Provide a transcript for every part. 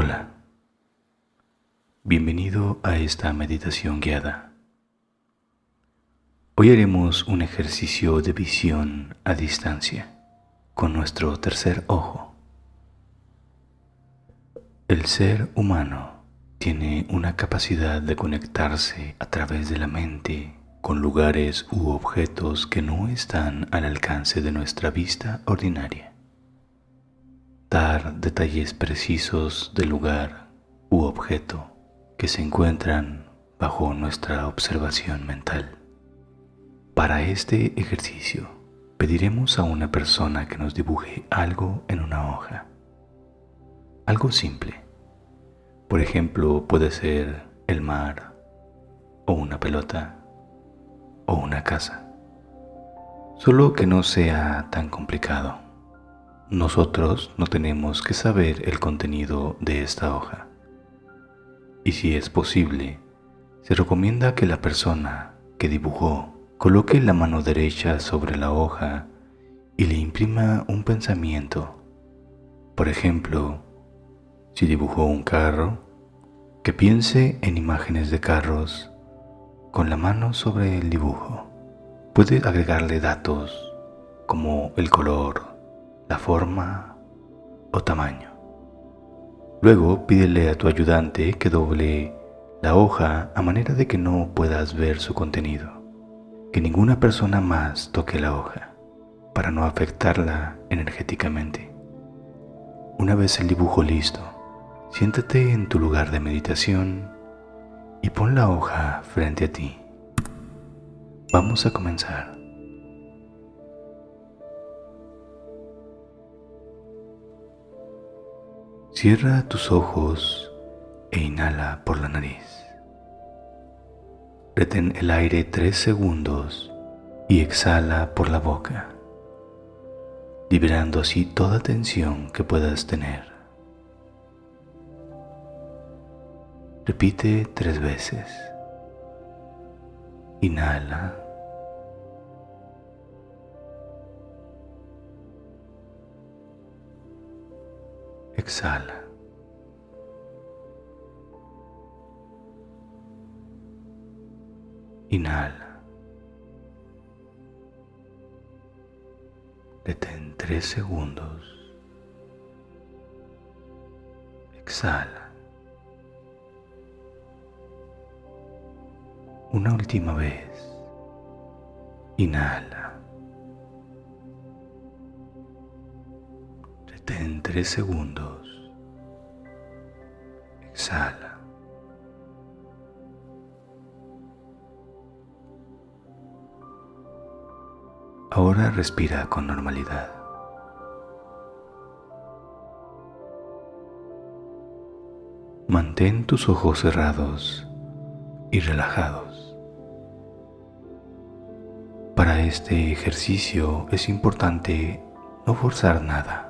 Hola, bienvenido a esta meditación guiada. Hoy haremos un ejercicio de visión a distancia con nuestro tercer ojo. El ser humano tiene una capacidad de conectarse a través de la mente con lugares u objetos que no están al alcance de nuestra vista ordinaria dar detalles precisos del lugar u objeto que se encuentran bajo nuestra observación mental. Para este ejercicio pediremos a una persona que nos dibuje algo en una hoja. Algo simple. Por ejemplo, puede ser el mar o una pelota o una casa. Solo que no sea tan complicado. Nosotros no tenemos que saber el contenido de esta hoja. Y si es posible, se recomienda que la persona que dibujó coloque la mano derecha sobre la hoja y le imprima un pensamiento. Por ejemplo, si dibujó un carro, que piense en imágenes de carros con la mano sobre el dibujo. Puede agregarle datos como el color, la forma o tamaño. Luego pídele a tu ayudante que doble la hoja a manera de que no puedas ver su contenido. Que ninguna persona más toque la hoja para no afectarla energéticamente. Una vez el dibujo listo, siéntate en tu lugar de meditación y pon la hoja frente a ti. Vamos a comenzar. Cierra tus ojos e inhala por la nariz. Retén el aire tres segundos y exhala por la boca, liberando así toda tensión que puedas tener. Repite tres veces. Inhala. Exhala. Inhala. Detén tres segundos. Exhala. Una última vez. Inhala. Segundos. Exhala. Ahora respira con normalidad. Mantén tus ojos cerrados y relajados. Para este ejercicio es importante no forzar nada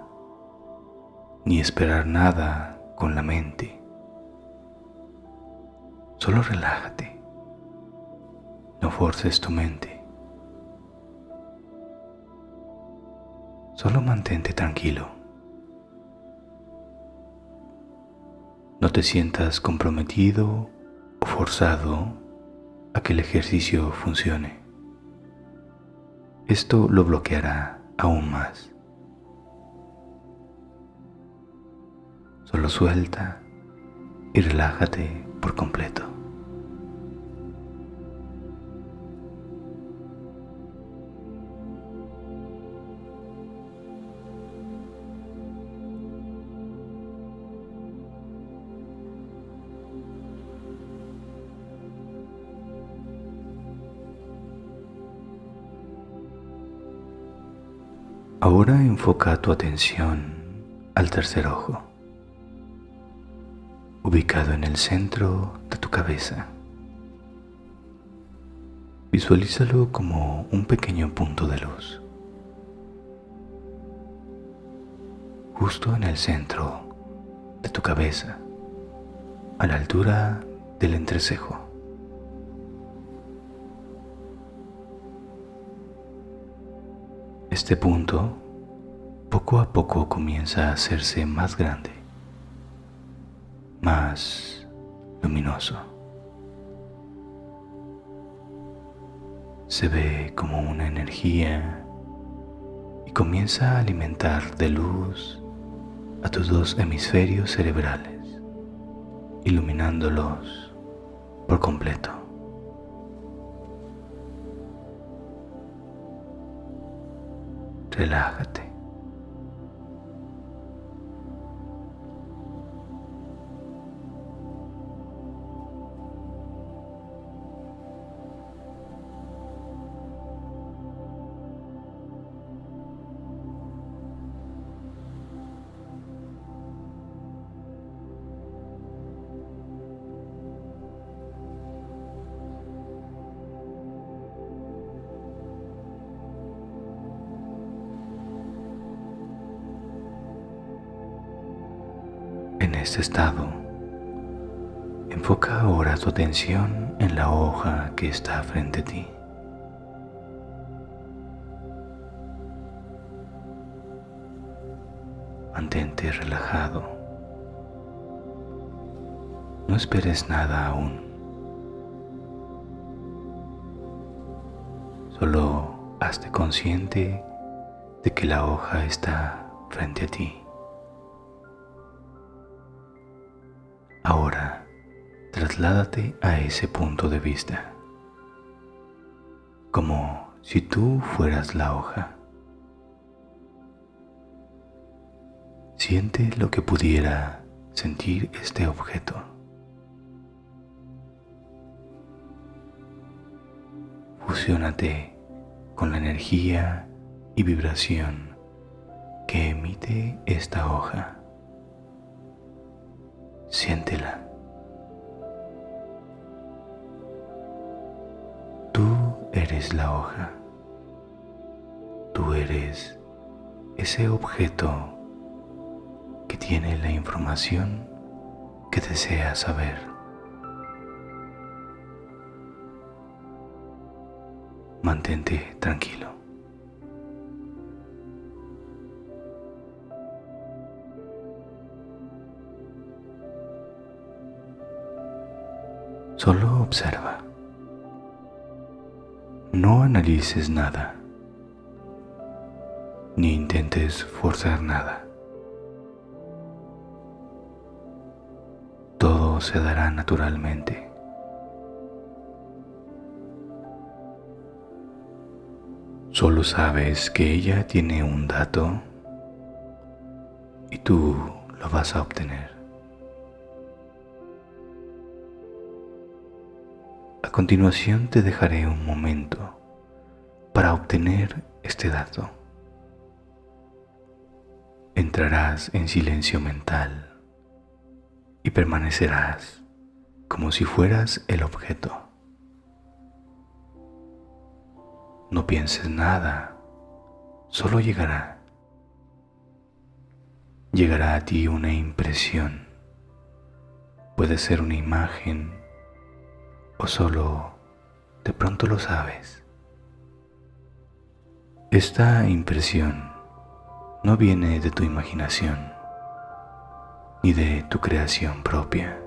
ni esperar nada con la mente. Solo relájate. No forces tu mente. Solo mantente tranquilo. No te sientas comprometido o forzado a que el ejercicio funcione. Esto lo bloqueará aún más. Solo suelta y relájate por completo. Ahora enfoca tu atención al tercer ojo ubicado en el centro de tu cabeza. Visualízalo como un pequeño punto de luz. Justo en el centro de tu cabeza, a la altura del entrecejo. Este punto poco a poco comienza a hacerse más grande más luminoso. Se ve como una energía y comienza a alimentar de luz a tus dos hemisferios cerebrales, iluminándolos por completo. Relájate. En este estado, enfoca ahora tu atención en la hoja que está frente a ti. Mantente relajado. No esperes nada aún. Solo hazte consciente de que la hoja está frente a ti. Ahora, trasládate a ese punto de vista, como si tú fueras la hoja. Siente lo que pudiera sentir este objeto. Fusiónate con la energía y vibración que emite esta hoja. Siéntela. Tú eres la hoja. Tú eres ese objeto que tiene la información que deseas saber. Mantente tranquilo. Solo observa. No analices nada, ni intentes forzar nada. Todo se dará naturalmente. Solo sabes que ella tiene un dato y tú lo vas a obtener. A continuación te dejaré un momento para obtener este dato. Entrarás en silencio mental y permanecerás como si fueras el objeto. No pienses nada, solo llegará. Llegará a ti una impresión. Puede ser una imagen o solo de pronto lo sabes. Esta impresión no viene de tu imaginación ni de tu creación propia.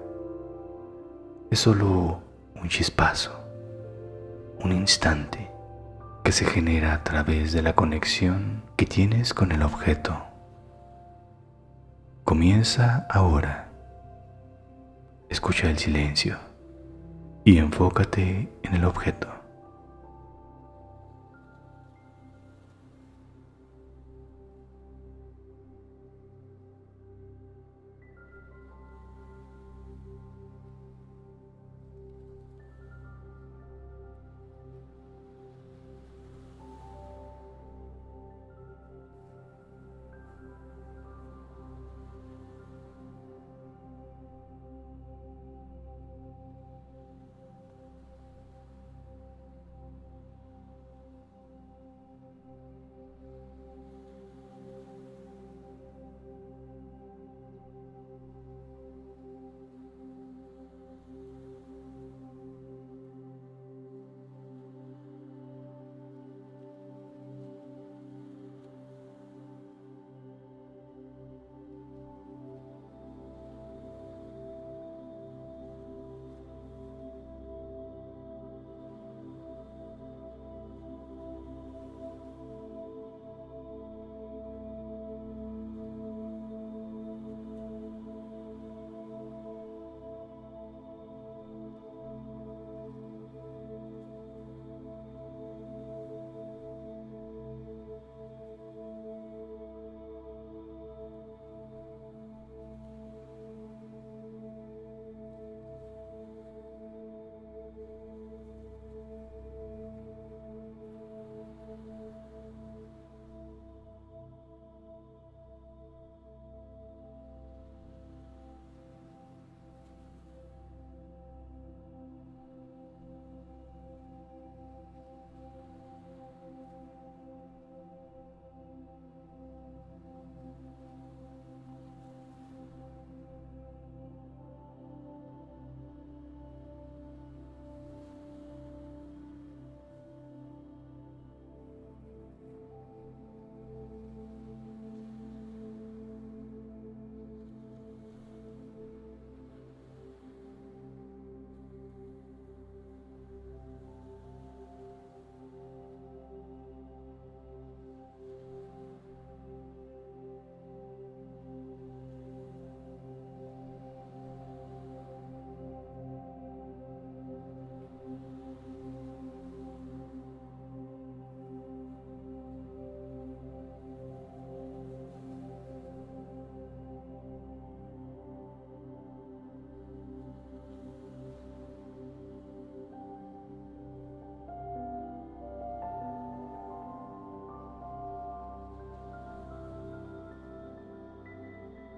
Es solo un chispazo, un instante que se genera a través de la conexión que tienes con el objeto. Comienza ahora. Escucha el silencio y enfócate en el objeto.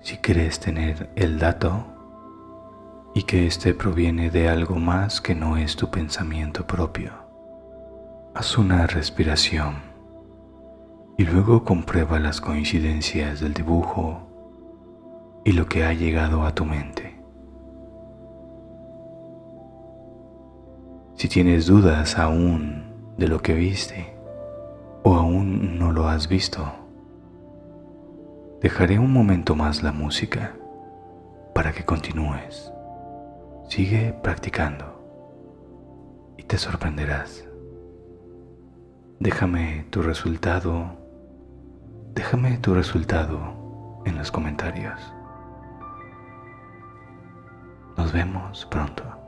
Si crees tener el dato y que éste proviene de algo más que no es tu pensamiento propio, haz una respiración y luego comprueba las coincidencias del dibujo y lo que ha llegado a tu mente. Si tienes dudas aún de lo que viste o aún no lo has visto, dejaré un momento más la música para que continúes. Sigue practicando y te sorprenderás. Déjame tu resultado, déjame tu resultado en los comentarios. Nos vemos pronto.